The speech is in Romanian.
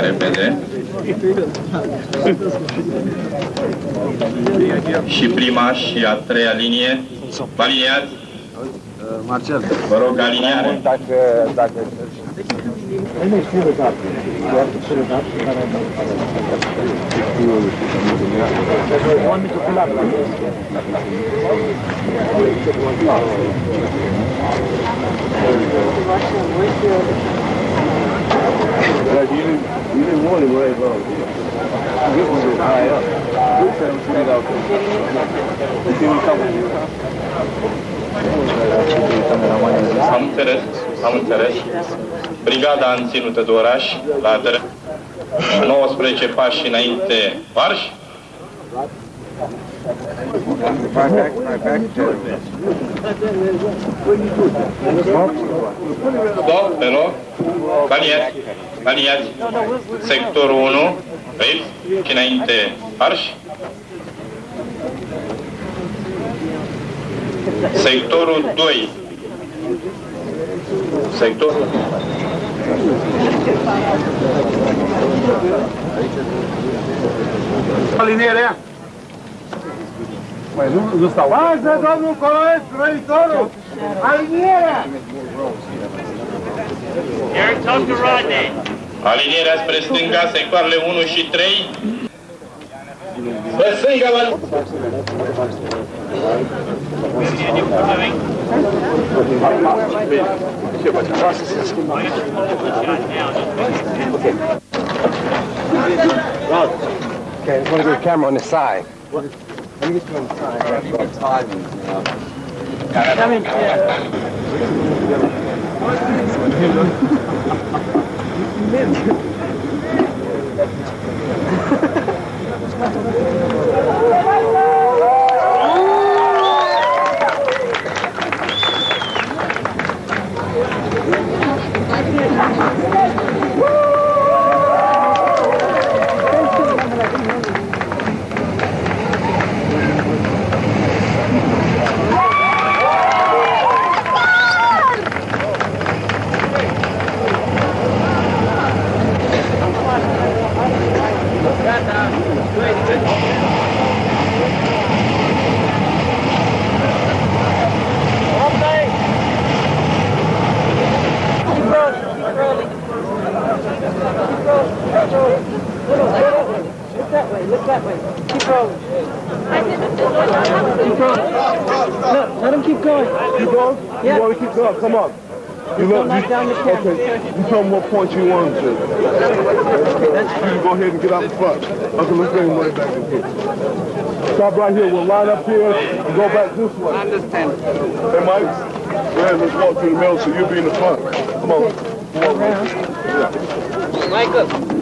repede. Și prima și a treia linie. Aliniați. Marcel. Vă rog, aliniare. Dacă, dacă... Am înțeles, am înțeles. Brigada în ținută de oraș, la teren. 19 pași înainte, marș. Stop, pe loc. Aliniați, aliás, sector 1, rail, înainte Parche. sectorul 2, Sector 2. sectorul é? Mas não, não está lá? Mas é dono coronel, traitor! Alinerea! Talk to Rodney. Alinierea spre stânga, sectoarele 1 și 3. Spre stânga, vă... Okay, I'm gonna get a camera on the side. Let me get you on the side. Timing, you know. Come in. Sweet. Look that way, look that way. Keep rolling. Keep rolling. Look, let him keep going. Keep going? Yeah. You want to keep going? Come on. You look, you, down the camera. okay, you tell me what point you want to. You go ahead and get out the front. Okay, let's bring him right back in here. Stop right here. We'll line up here and go back this way. Understand. Hey, Mike. Ahead, let's walk to the middle so you'll be in the front. Come on. Come on, man. Yeah. Michael. Hold